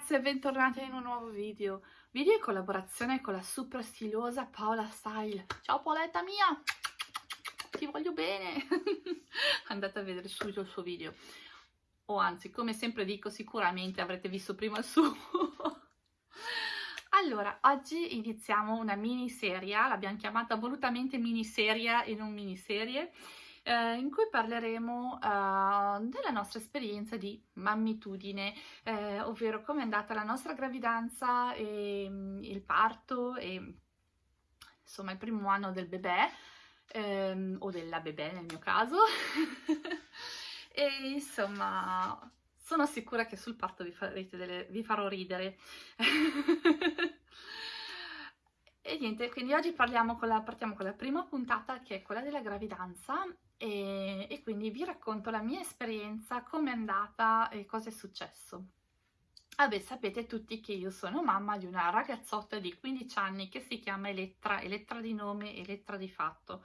ragazze e bentornate in un nuovo video. Video in collaborazione con la super stilosa Paola Style. Ciao Paoletta mia! Ti voglio bene! Andate a vedere subito il suo video. O anzi come sempre dico sicuramente avrete visto prima il suo. Allora oggi iniziamo una miniserie l'abbiamo chiamata volutamente miniserie e non miniserie eh, in cui parleremo eh, della nostra esperienza di mammitudine, eh, ovvero come è andata la nostra gravidanza, e, mm, il parto e insomma il primo anno del bebè, ehm, o della bebè nel mio caso. e insomma sono sicura che sul parto vi, delle, vi farò ridere. E niente, quindi oggi parliamo con la, partiamo con la prima puntata che è quella della gravidanza e, e quindi vi racconto la mia esperienza, come è andata e cosa è successo. Vabbè, sapete tutti che io sono mamma di una ragazzotta di 15 anni che si chiama Elettra, Elettra di nome, Elettra di fatto.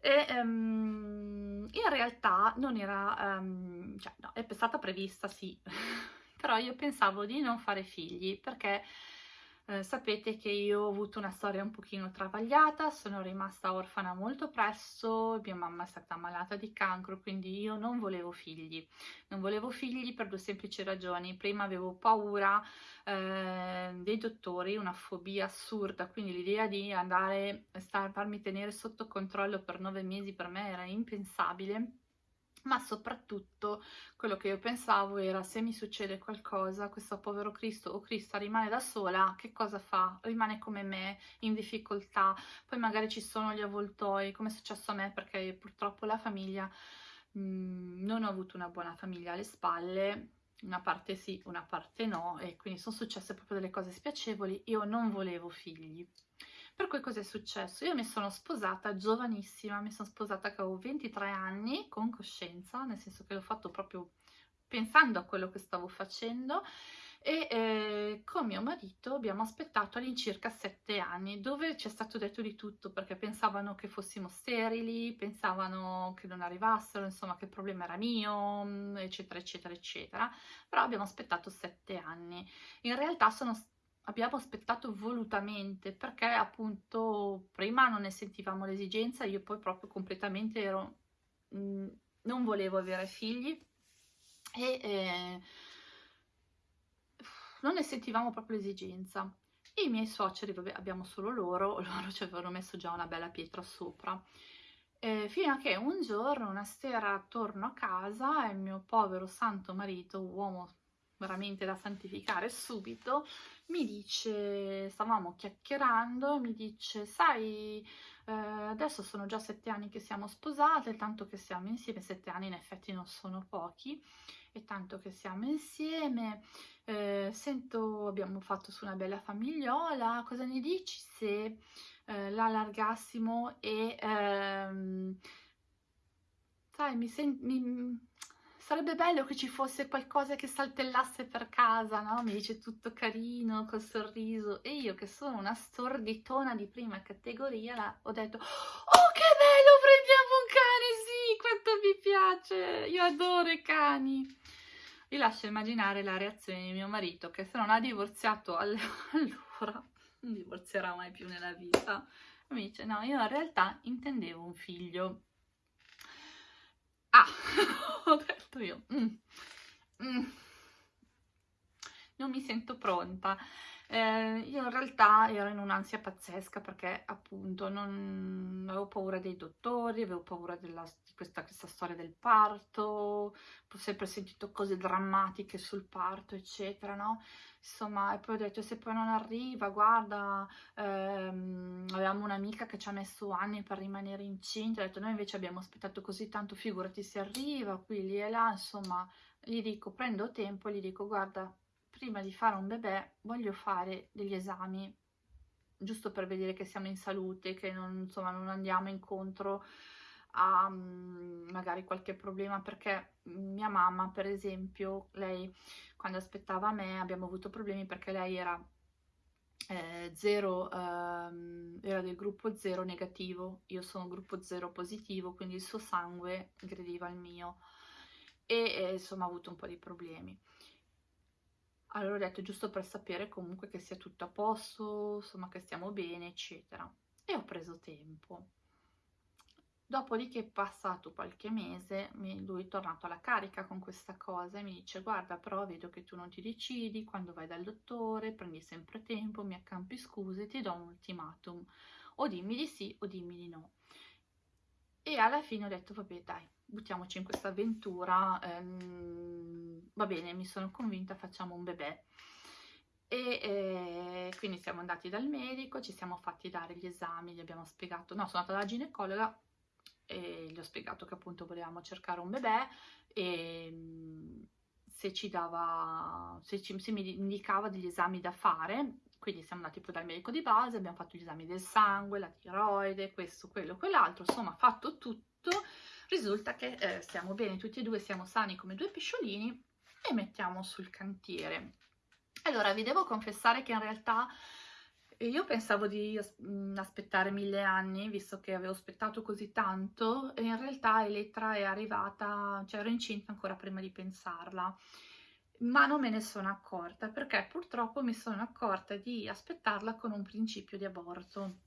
E um, in realtà non era, um, cioè no, è stata prevista sì, però io pensavo di non fare figli perché eh, sapete che io ho avuto una storia un pochino travagliata, sono rimasta orfana molto presto, mia mamma è stata malata di cancro, quindi io non volevo figli. Non volevo figli per due semplici ragioni. Prima avevo paura eh, dei dottori, una fobia assurda, quindi l'idea di andare a farmi tenere sotto controllo per nove mesi per me era impensabile ma soprattutto quello che io pensavo era se mi succede qualcosa, questo povero Cristo o Crista rimane da sola, che cosa fa? Rimane come me, in difficoltà, poi magari ci sono gli avvoltoi, come è successo a me perché purtroppo la famiglia, mh, mhmm, non ho avuto una buona famiglia alle spalle, una parte sì, una parte no, e quindi sono successe proprio delle cose spiacevoli, io non volevo figli. Per cui cosa è successo? Io mi sono sposata giovanissima, mi sono sposata che avevo 23 anni, con coscienza, nel senso che l'ho fatto proprio pensando a quello che stavo facendo e eh, con mio marito abbiamo aspettato all'incirca sette anni dove ci è stato detto di tutto perché pensavano che fossimo sterili, pensavano che non arrivassero, insomma che il problema era mio, mm, eccetera eccetera eccetera, però abbiamo aspettato sette anni. In realtà sono abbiamo aspettato volutamente perché appunto prima non ne sentivamo l'esigenza, io poi proprio completamente ero, mh, mm, non volevo avere figli e eh, non ne sentivamo proprio l'esigenza. E i miei suoceri, vabbè, abbiamo solo loro, loro ci avevano messo già una bella pietra sopra. Eh, fino a che un giorno, una sera, torno a casa e il mio povero santo marito, uomo veramente da santificare subito, mi dice, stavamo chiacchierando, mi dice, sai, eh, adesso sono già sette anni che siamo sposate, tanto che siamo insieme, sette anni in effetti non sono pochi, e tanto che siamo insieme, eh, sento, abbiamo fatto su una bella famigliola, cosa ne dici se eh, la allargassimo e, ehm, sai, mi, sento sarebbe bello che ci fosse qualcosa che saltellasse per casa, no? Mi dice tutto carino, col sorriso. E io che sono una storditona di prima categoria, ho detto, oh che bello, prendiamo un cane, sì, quanto mi piace, io adoro i cani. Vi lascio immaginare la reazione di mio marito, che se non ha divorziato allora, non divorzierà mai più nella vita. Mi dice, no, io in realtà intendevo un figlio. Ah, ho detto io, mm, mm, non mi sento pronta. Eh, io in realtà ero in un'ansia pazzesca perché appunto non avevo paura dei dottori, avevo paura della, di questa, questa, storia del parto, ho sempre sentito cose drammatiche sul parto, eccetera, no? Insomma, e poi ho detto, se poi non arriva, guarda, ehm, avevamo un'amica che ci ha messo anni per rimanere incinta, ho detto, noi invece abbiamo aspettato così tanto, figurati se arriva, qui, lì e là, insomma, gli dico, prendo tempo, gli dico, guarda, prima di fare un bebè voglio fare degli esami giusto per vedere che siamo in salute, che non, insomma, non andiamo incontro a um, magari qualche problema perché mia mamma per esempio lei quando aspettava me abbiamo avuto problemi perché lei era eh, zero, ehm, era del gruppo 0 negativo io sono gruppo 0 positivo quindi il suo sangue aggrediva il mio e, e insomma ha avuto un po' di problemi Allora ho detto giusto per sapere comunque che sia tutto a posto, insomma che stiamo bene, eccetera. E ho preso tempo. Dopodiché passato qualche mese lui è tornato alla carica con questa cosa e mi dice guarda però vedo che tu non ti decidi, quando vai dal dottore prendi sempre tempo, mi accampi scuse, ti do un ultimatum, o dimmi di sì o dimmi di no. E alla fine ho detto vabbè dai, buttiamoci in questa avventura, ehm, va bene, mi sono convinta, facciamo un bebè. E eh, quindi siamo andati dal medico, ci siamo fatti dare gli esami, gli abbiamo spiegato, no, sono andata dalla ginecologa e gli ho spiegato che appunto volevamo cercare un bebè e se ci dava, se, ci, se mi indicava degli esami da fare, quindi siamo andati poi dal medico di base, abbiamo fatto gli esami del sangue, la tiroide, questo, quello, quell'altro, insomma fatto tutto, risulta che eh, stiamo bene tutti e due, siamo sani come due pesciolini e mettiamo sul cantiere. Allora vi devo confessare che in realtà io pensavo di mm, aspettare mille anni, visto che avevo aspettato così tanto, e in realtà Elettra è arrivata, cioè ero incinta ancora prima di pensarla, ma non me ne sono accorta, perché purtroppo mi sono accorta di aspettarla con un principio di aborto.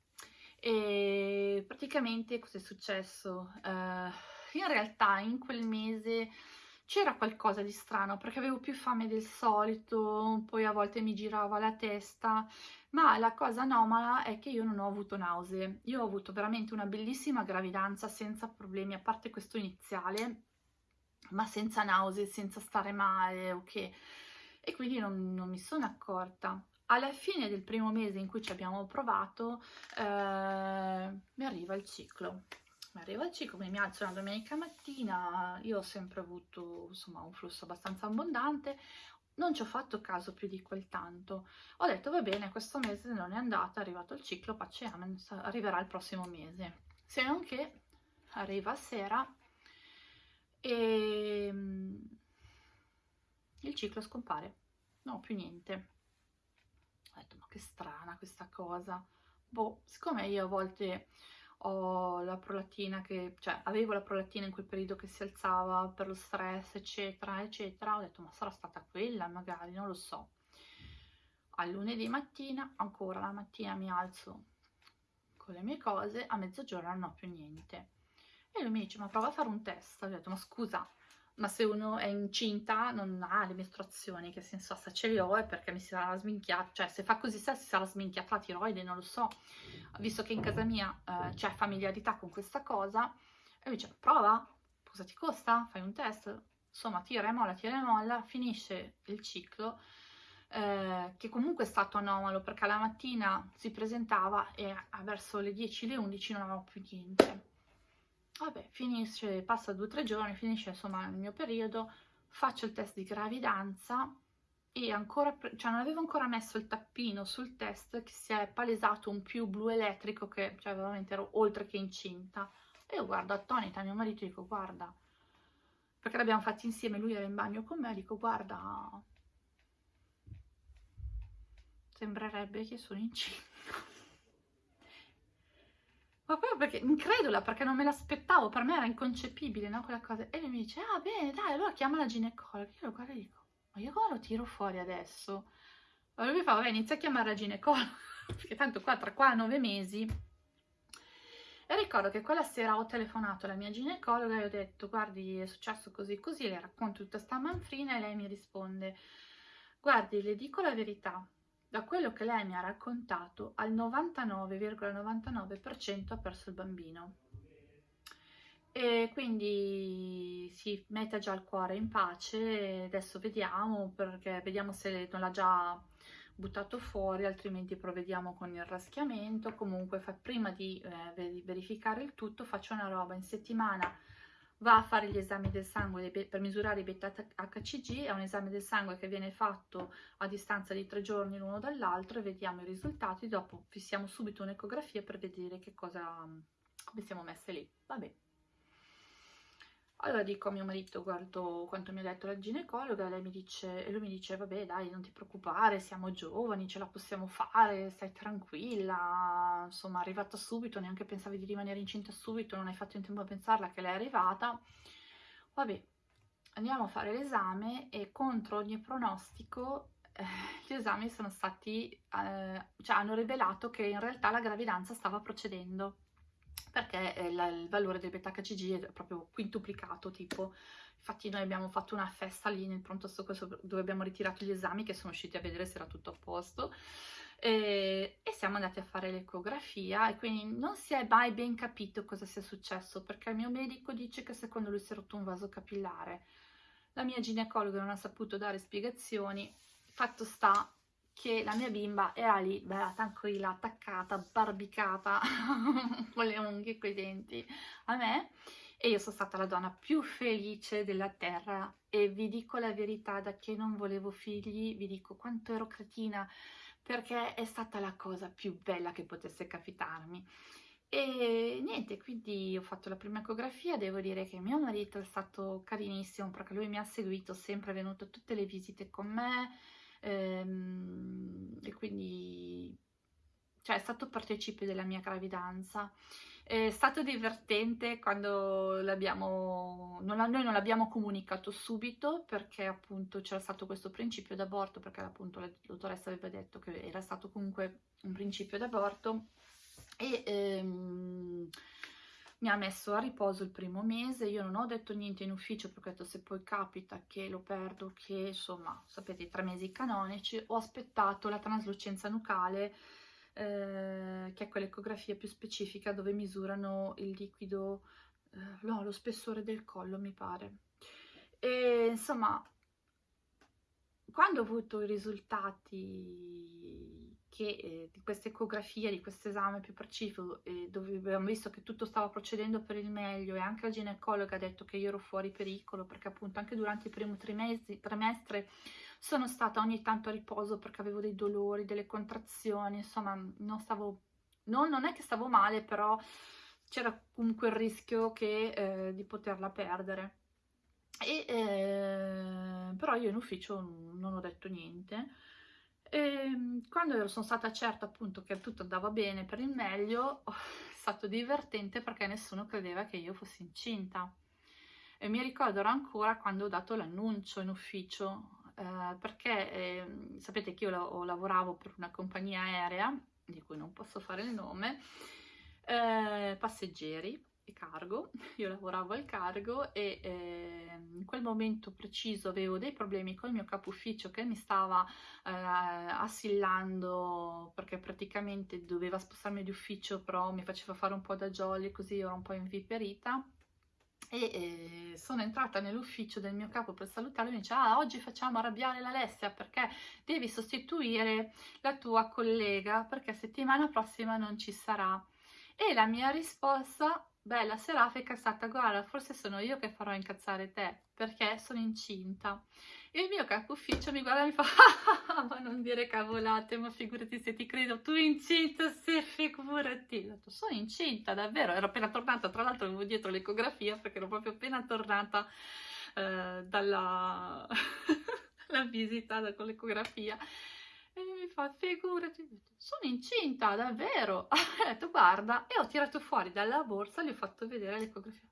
E praticamente cosa è successo? Uh, in realtà in quel mese c'era qualcosa di strano perché avevo più fame del solito, poi a volte mi girava la testa, ma la cosa anomala è che io non ho avuto nausee. Io ho avuto veramente una bellissima gravidanza senza problemi, a parte questo iniziale, ma senza nausee, senza stare male, ok? E quindi non, non mi sono accorta. Alla fine del primo mese in cui ci abbiamo provato, eh, mi arriva il ciclo mi arriva il ciclo, mi alzo una domenica mattina, io ho sempre avuto insomma un flusso abbastanza abbondante, non ci ho fatto caso più di quel tanto. Ho detto va bene, questo mese non è andata, è arrivato il ciclo, pace amen, arriverà il prossimo mese. Se non che arriva sera e mm, il ciclo scompare, no più niente. Ho detto ma che strana questa cosa. Boh, siccome io a volte ho la prolattina che, cioè avevo la prolattina in quel periodo che si alzava per lo stress eccetera eccetera, ho detto ma sarà stata quella magari, non lo so. Al lunedì mattina, ancora la mattina mi alzo con le mie cose, a mezzogiorno non ho più niente. E lui mi dice ma prova a fare un test, ho detto ma scusa, ma se uno è incinta non ha le mestruazioni, che senso ha? Se ce le ho è perché mi si sarà sminchiata, cioè se fa così se si sarà sminchiata la tiroide, non lo so, visto che in casa mia eh, c'è familiarità con questa cosa, e lui dice prova, cosa ti costa? Fai un test, insomma tira e molla, tira e molla, finisce il ciclo, eh, che comunque è stato anomalo perché la mattina si presentava e verso le 10, le 11 non avevamo più niente vabbè, finisce, passa due o tre giorni, finisce insomma il mio periodo, faccio il test di gravidanza e ancora, cioè non avevo ancora messo il tappino sul test che si è palesato un più blu elettrico che, cioè veramente ero oltre che incinta. E io guardo attonita mio marito e dico, guarda, perché l'abbiamo fatto insieme, lui era in bagno con me, dico, guarda, sembrerebbe che sono incinta ma proprio perché incredula, perché non me l'aspettavo, per me era inconcepibile, no, quella cosa. E lui mi dice, ah bene, dai, allora chiama la ginecologa. Io lo guardo e dico, ma io come lo tiro fuori adesso? Allora lui mi fa, vabbè, inizia a chiamare la ginecologa, perché tanto qua, tra qua nove mesi. E ricordo che quella sera ho telefonato alla mia ginecologa e ho detto, guardi, è successo così così, le racconto tutta sta manfrina e lei mi risponde, guardi, le dico la verità, da quello che lei mi ha raccontato, al 99,99% ,99 ha perso il bambino. E quindi si mette già il cuore in pace, adesso vediamo, perché vediamo se non l'ha già buttato fuori, altrimenti provvediamo con il raschiamento. Comunque prima di eh, verificare il tutto faccio una roba in settimana va a fare gli esami del sangue per misurare i beta HCG, è un esame del sangue che viene fatto a distanza di tre giorni l'uno dall'altro e vediamo i risultati, dopo fissiamo subito un'ecografia per vedere che cosa, come siamo messe lì. Vabbè. Allora dico a mio marito, guardo quanto mi ha detto la ginecologa, lei mi dice, e lui mi dice, vabbè dai, non ti preoccupare, siamo giovani, ce la possiamo fare, stai tranquilla, insomma, arrivata subito, neanche pensavi di rimanere incinta subito, non hai fatto in tempo a pensarla che lei è arrivata. Vabbè, andiamo a fare l'esame e contro ogni pronostico eh, gli esami sono stati, eh, cioè hanno rivelato che in realtà la gravidanza stava procedendo perché eh, il valore del beta-HCG è proprio quintuplicato tipo. Infatti noi abbiamo fatto una festa lì nel pronto soccorso dove abbiamo ritirato gli esami che sono usciti a vedere se era tutto a posto. E, e siamo andati a fare l'ecografia e quindi non si è mai ben capito cosa sia successo perché il mio medico dice che secondo lui si è rotto un vaso capillare. La mia ginecologa non ha saputo dare spiegazioni. Fatto sta che la mia bimba era lì, bella tranquilla, attaccata, barbicata, con le unghie e coi denti a me. E io sono stata la donna più felice della terra. E vi dico la verità, da che non volevo figli, vi dico quanto ero cretina perché è stata la cosa più bella che potesse capitarmi. E niente, quindi ho fatto la prima ecografia, devo dire che mio marito è stato carinissimo perché lui mi ha seguito, sempre è venuto a tutte le visite con me, ehm, e quindi cioè, è stato partecipe della mia gravidanza. È stato divertente quando l'abbiamo, non, noi non l'abbiamo comunicato subito perché appunto c'era stato questo principio d'aborto, perché appunto la dottoressa aveva detto che era stato comunque un principio d'aborto e ehm, mi ha messo a riposo il primo mese, io non ho detto niente in ufficio perché ho detto se poi capita che lo perdo, che insomma sapete i tre mesi canonici, ho aspettato la traslucenza nucale eh, che è quell'ecografia più specifica dove misurano il liquido, eh, no, lo spessore del collo mi pare. E insomma, quando ho avuto i risultati che, eh, di questa ecografia, di questo esame più preciso, eh, dove abbiamo visto che tutto stava procedendo per il meglio e anche la ginecologa ha detto che io ero fuori pericolo perché appunto anche durante il primo trimestre, sono stata ogni tanto a riposo perché avevo dei dolori, delle contrazioni, insomma non stavo, no, non è che stavo male, però c'era comunque il rischio che, eh, di poterla perdere. E, eh, però io in ufficio non ho detto niente. E quando sono stata certa appunto che tutto andava bene per il meglio, è stato divertente perché nessuno credeva che io fossi incinta. E mi ricordo ancora quando ho dato l'annuncio in ufficio eh, perché eh, sapete che io la lavoravo per una compagnia aerea, di cui non posso fare il nome, eh, passeggeri cargo, io lavoravo al cargo e eh, in quel momento preciso avevo dei problemi con il mio capo ufficio che mi stava eh, assillando perché praticamente doveva spostarmi di ufficio però mi faceva fare un po' da jolly così ero un po' inviperita. E eh, sono entrata nell'ufficio del mio capo per salutarlo e mi dice ah oggi facciamo arrabbiare l'Alessia perché devi sostituire la tua collega perché settimana prossima non ci sarà. E la mia risposta bella serafica è stata guarda forse sono io che farò incazzare te perché sono incinta. E il mio capo ufficio mi guarda e mi fa ah, ma non dire cavolate ma figurati se ti credo tu incinta se figurati. Detto sono incinta davvero. Ero appena tornata tra l'altro avevo dietro l'ecografia perché ero proprio appena tornata eh, dalla visita con l'ecografia e mi fa, figurati, sono incinta, davvero. ho detto, guarda, e ho tirato fuori dalla borsa, gli ho fatto vedere l'ecografia.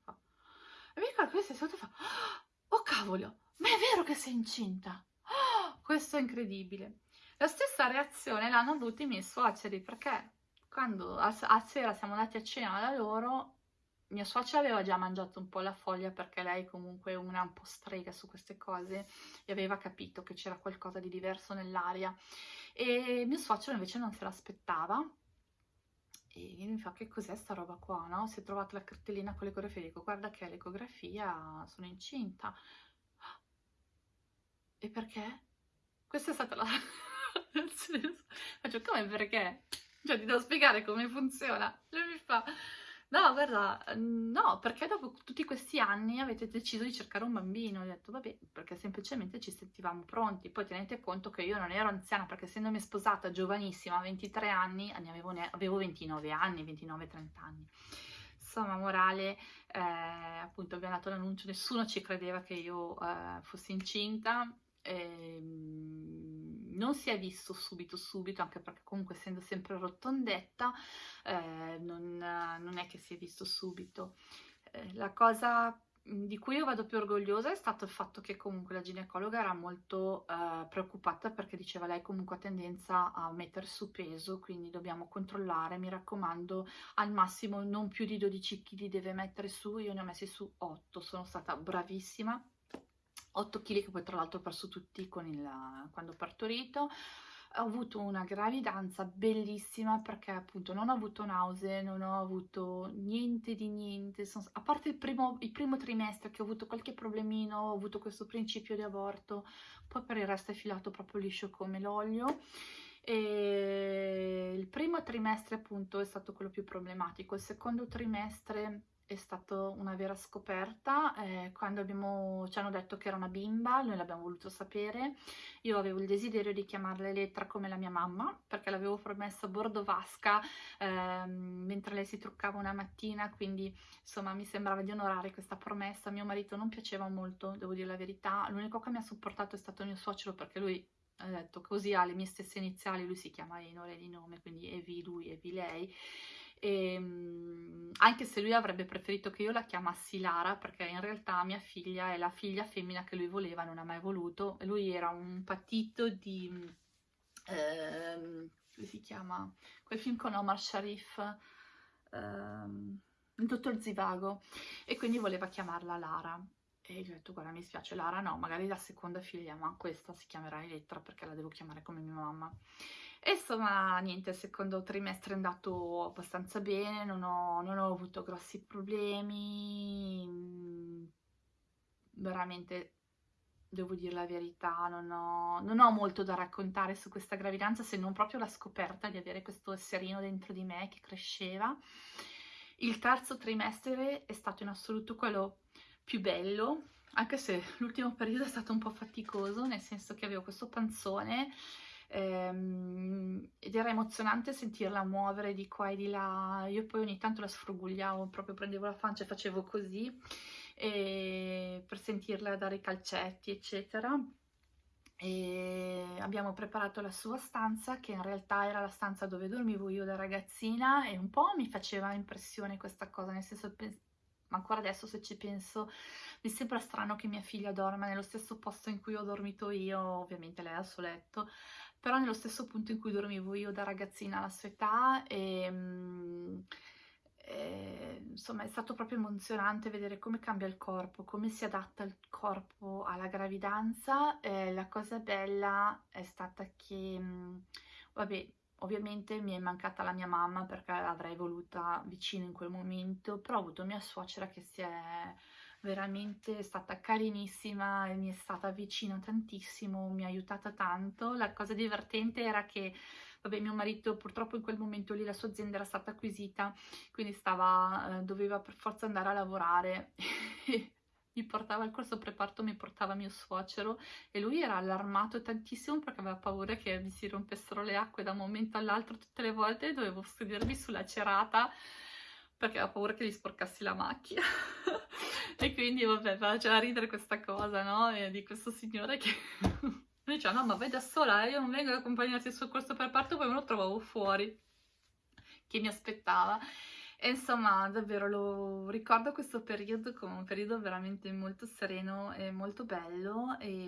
E mi ricordo sei sotto e fa, oh cavolo, ma è vero che sei incinta? Oh, questo è incredibile. La stessa reazione l'hanno avuta i miei suoceri, perché quando a sera siamo andati a cena da loro, mia suocera aveva già mangiato un po' la foglia perché lei comunque è una un po' strega su queste cose e aveva capito che c'era qualcosa di diverso nell'aria e mio suocero invece non se l'aspettava e mi fa che cos'è sta roba qua, no? Si è trovata la cartellina con l'ecografia, dico guarda che l'ecografia, sono incinta. E perché? Questa è stata la... Faccio come perché? Cioè ti devo spiegare come funziona. Lui mi fa... No, guarda, no, perché dopo tutti questi anni avete deciso di cercare un bambino? Ho detto, vabbè, perché semplicemente ci sentivamo pronti. Poi tenete conto che io non ero anziana, perché essendomi sposata giovanissima, a 23 anni, avevo, ne avevo 29 anni, 29-30 anni. Insomma, morale, eh, appunto abbiamo dato l'annuncio, nessuno ci credeva che io eh, fossi incinta, ehm, non si è visto subito subito, anche perché comunque essendo sempre rotondetta, eh, non, non, è che si è visto subito. Eh, la cosa Mhmm, di cui io vado più orgogliosa è stato il fatto che comunque la ginecologa era molto eh, preoccupata perché diceva lei comunque ha tendenza a mettere su peso, quindi dobbiamo controllare, mi raccomando, al massimo non più di 12 kg deve mettere su, io ne ho messi su 8, sono stata bravissima, 8 kg che poi tra l'altro ho perso tutti il, quando ho partorito, ho avuto una gravidanza bellissima perché appunto non ho avuto nausea, non ho avuto niente di niente, sono, a parte il primo, il primo, trimestre che ho avuto qualche problemino, ho avuto questo principio di aborto, poi per il resto è filato proprio liscio come l'olio. E il primo trimestre appunto è stato quello più problematico, il secondo trimestre è stata una vera scoperta eh, quando abbiamo, ci hanno detto che era una bimba, noi l'abbiamo voluto sapere, io avevo il desiderio di chiamarla Elettra come la mia mamma perché l'avevo promessa a bordo vasca eh, mentre lei si truccava una mattina, quindi insomma mi sembrava di onorare questa promessa, mio marito non piaceva molto, devo dire la verità, l'unico che mi ha supportato è stato mio suocero perché lui ha detto così ha le mie stesse iniziali, lui si chiama Enore di nome, quindi Evi lui, Evi lei, e, ehm, anche se lui avrebbe preferito che io la chiamassi Lara perché in realtà mia figlia è la figlia femmina che lui voleva, non ha mai voluto. Lui era un patito di ehm, come si chiama? quel film con Omar Sharif ehm, dottor Zivago. E quindi voleva chiamarla Lara. E gli ho detto guarda mi spiace Lara no magari la seconda figlia ma questa si chiamerà Elettra perché la devo chiamare come mia mamma e insomma, niente, il secondo trimestre è andato abbastanza bene, non ho, non ho avuto grossi problemi, mm, veramente devo dire la verità, non ho, non ho, molto da raccontare su questa gravidanza se non proprio la scoperta di avere questo esserino dentro di me che cresceva. Il terzo trimestre è stato in assoluto quello più bello, anche se l'ultimo periodo è stato un po' faticoso, nel senso che avevo questo panzone ehm, ed era emozionante sentirla muovere di qua e di là, io poi ogni tanto la sfrugugliavo, proprio prendevo la pancia e facevo così e per sentirla dare i calcetti eccetera. E abbiamo preparato la sua stanza che in realtà era la stanza dove dormivo io da ragazzina e un po' mi faceva impressione questa cosa, nel senso ancora adesso se ci penso mi sembra strano che mia figlia dorma nello stesso posto in cui ho dormito io, ovviamente lei al suo letto, però nello stesso punto in cui dormivo io da ragazzina alla sua età e, ehm, e, eh, insomma è stato proprio emozionante vedere come cambia il corpo, come si adatta il corpo alla gravidanza. Eh, la cosa bella è stata che, mm, vabbè, ovviamente mi è mancata la mia mamma perché l'avrei voluta vicino in quel momento, però ho avuto mia suocera che si è veramente stata carinissima e mi è stata vicina tantissimo, mi ha aiutata tanto. La cosa divertente era che vabbè mio marito purtroppo in quel momento lì la sua azienda era stata acquisita quindi stava, eh, doveva per forza andare a lavorare mi portava al corso preparto mi portava mio suocero e lui era allarmato tantissimo perché aveva paura che mi si rompessero le acque da un momento all'altro tutte le volte dovevo sedermi sulla cerata perché aveva paura che gli sporcassi la macchina. E quindi vabbè faceva ridere questa cosa no? E di questo signore che mi diceva no ma vai da sola eh, io non vengo ad accompagnarti al corso per parto poi me lo trovavo fuori. Che mi aspettava. E insomma davvero lo ricordo questo periodo come un periodo veramente molto sereno e molto bello e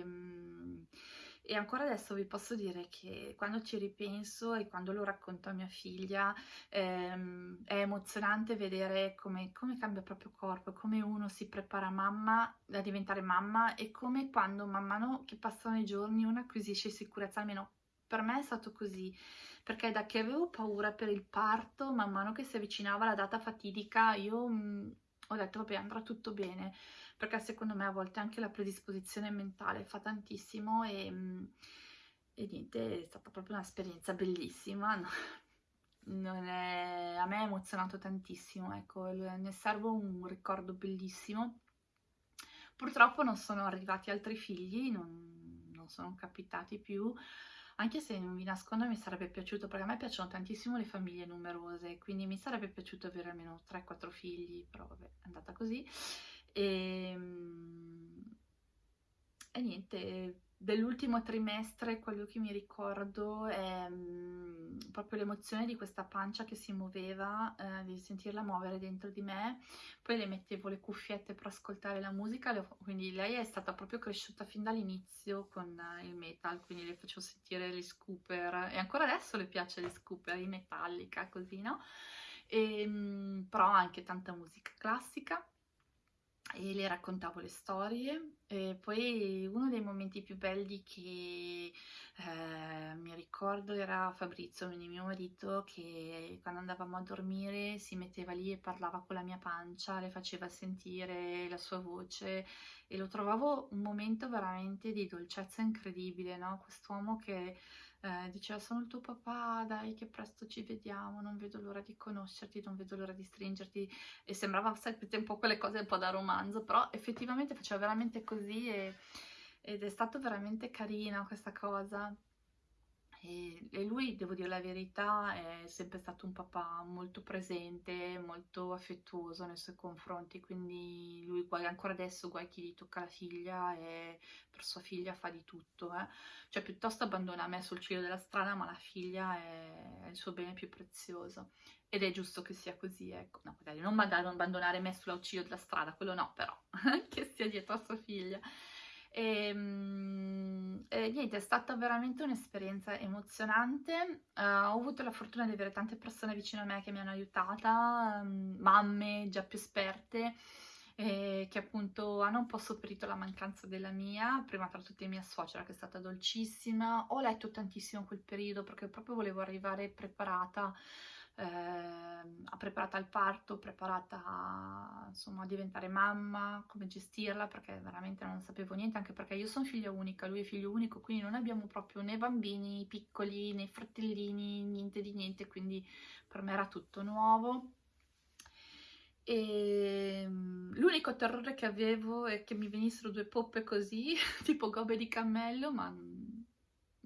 e ancora adesso vi posso dire che quando ci ripenso e quando lo racconto a mia figlia ehm, è emozionante vedere come, come cambia il proprio corpo, come uno si prepara mamma a diventare mamma e come quando man mano che passano i giorni uno acquisisce sicurezza, almeno per me è stato così, perché da che avevo paura per il parto, man mano che si avvicinava la data fatidica, io mh, mm, ho detto vabbè andrà tutto bene perché secondo me a volte anche la predisposizione mentale fa tantissimo e, mm, e niente, è stata proprio un'esperienza bellissima, è, a me ha emozionato tantissimo, ecco, ne servo un ricordo bellissimo. Purtroppo non sono arrivati altri figli, non, non sono capitati più, anche se non vi nascondo mi sarebbe piaciuto, perché a me piacciono tantissimo le famiglie numerose, quindi mi sarebbe piaciuto avere almeno 3-4 figli, però vabbè, è andata così. E, ehm, e niente, dell'ultimo trimestre quello che mi ricordo è mm, proprio l'emozione di questa pancia che si muoveva, eh, di sentirla muovere dentro di me, poi le mettevo le cuffiette per ascoltare la musica, le, quindi lei è stata proprio cresciuta fin dall'inizio con eh, il metal, quindi le facevo sentire gli scooper e ancora adesso le piace gli scooper, in metallica, così, no? E, ehm, però anche tanta musica classica e le raccontavo le storie e poi uno dei momenti più belli che eh, mi ricordo era Fabrizio, mio marito, che quando andavamo a dormire si metteva lì e parlava con la mia pancia, le faceva sentire la sua voce e lo trovavo un momento veramente di dolcezza incredibile, no? Quest'uomo che eh, diceva sono il tuo papà, dai che presto ci vediamo, non vedo l'ora di conoscerti, non vedo l'ora di stringerti e sembrava sempre un po' quelle cose un po' da romanzo, però effettivamente faceva veramente così e, ed è stato veramente carina questa cosa. E, e, lui, devo dire la verità, è sempre stato un papà molto presente, molto affettuoso nei suoi confronti, quindi lui ancora adesso guai chi gli tocca la figlia e per sua figlia fa di tutto, eh. cioè piuttosto abbandona me sul ciglio della strada, ma la figlia è, è il suo bene più prezioso ed è giusto che sia così, ecco, no, magari non abbandonare me sulla ciglio della strada, quello no, però che sia dietro a sua figlia. E, ehm, e, niente, è stata veramente un'esperienza emozionante. Uh, ho avuto la fortuna di avere tante persone vicino a me che mi hanno aiutata, um, mamme già più esperte, eh, che appunto hanno un po' sopperito la mancanza della mia, prima tra tutte mia suocera che è stata dolcissima. Ho letto tantissimo in quel periodo perché proprio volevo arrivare preparata eh, preparata al parto, preparata insomma, a diventare mamma, come gestirla, perché veramente non sapevo niente, anche perché io sono figlia unica, lui è figlio unico, quindi non abbiamo proprio né bambini piccoli, né fratellini, niente di niente, quindi per me era tutto nuovo. E ehm, l'unico terrore che avevo è che mi venissero due poppe così, tipo gobe di cammello, ma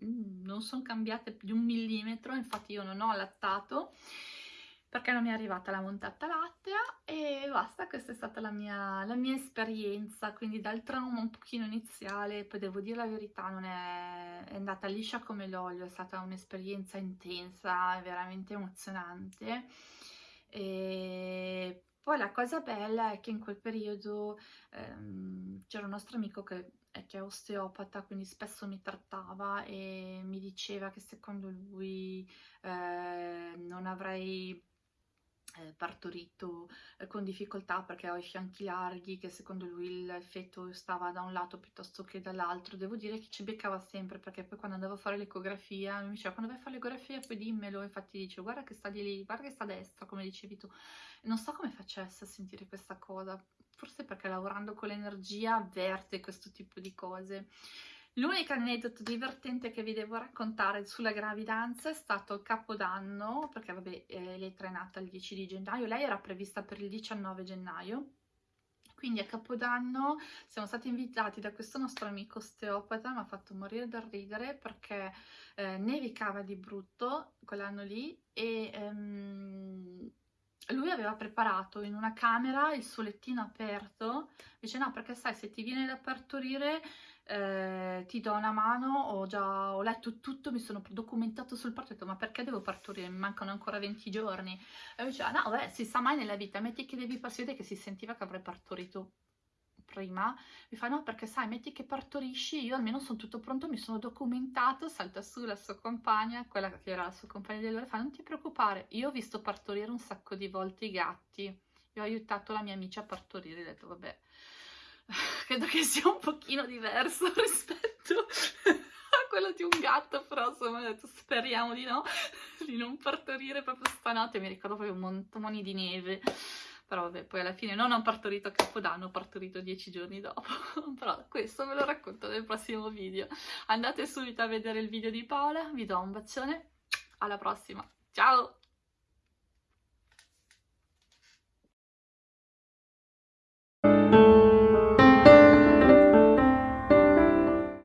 non sono cambiate di un millimetro, infatti io non ho allattato perché non mi è arrivata la montata lattea e basta, questa è stata la mia, la mia esperienza, quindi dal trauma un pochino iniziale, poi devo dire la verità, non è, è andata liscia come l'olio, è stata un'esperienza intensa, veramente emozionante. E poi la cosa bella è che in quel periodo ehm, c'era un nostro amico che che è osteopata, quindi spesso mi trattava e mi diceva che secondo lui eh, non avrei eh, partorito eh, con difficoltà perché ho i fianchi larghi, che secondo lui il feto stava da un lato piuttosto che dall'altro. Devo dire che ci beccava sempre perché poi quando andavo a fare l'ecografia mi diceva quando vai a fare l'ecografia poi dimmelo, infatti dice guarda che sta di lì, guarda che sta a destra, come dicevi tu. Non so come facesse a sentire questa cosa, forse perché lavorando con l'energia avverte questo tipo di cose. L'unico aneddoto divertente che vi devo raccontare sulla gravidanza è stato il capodanno, perché vabbè, eh, lei è nata il 10 di gennaio, lei era prevista per il 19 gennaio, quindi a Capodanno siamo stati invitati da questo nostro amico osteopata, mi ha fatto morire da ridere perché eh, nevicava di brutto quell'anno lì e ehm, lui aveva preparato in una camera il suo lettino aperto, dice no perché sai se ti viene da partorire eh, ti do una mano, ho già ho letto tutto, mi sono documentato sul parto, ho detto ma perché devo partorire, mi mancano ancora 20 giorni. E lui diceva no beh si sa mai nella vita, metti che devi passare che si sentiva che avrei partorito prima, mi fa no perché sai, metti che partorisci, io almeno sono tutto pronto, mi sono documentato, salta su la sua compagna, quella che era la sua compagna di allora, fa non ti preoccupare, io ho visto partorire un sacco di volte i gatti, io ho aiutato la mia amica a partorire, ho detto vabbè, credo che sia un pochino diverso rispetto a quello di un gatto, però insomma ho detto speriamo di no, di non partorire proprio stanotte, mi ricordo proprio un montone di neve, però vabbè, poi alla fine non ho partorito a Capodanno, ho partorito dieci giorni dopo, però questo ve lo racconto nel prossimo video. Andate subito a vedere il video di Paola, vi do un bacione, alla prossima, ciao!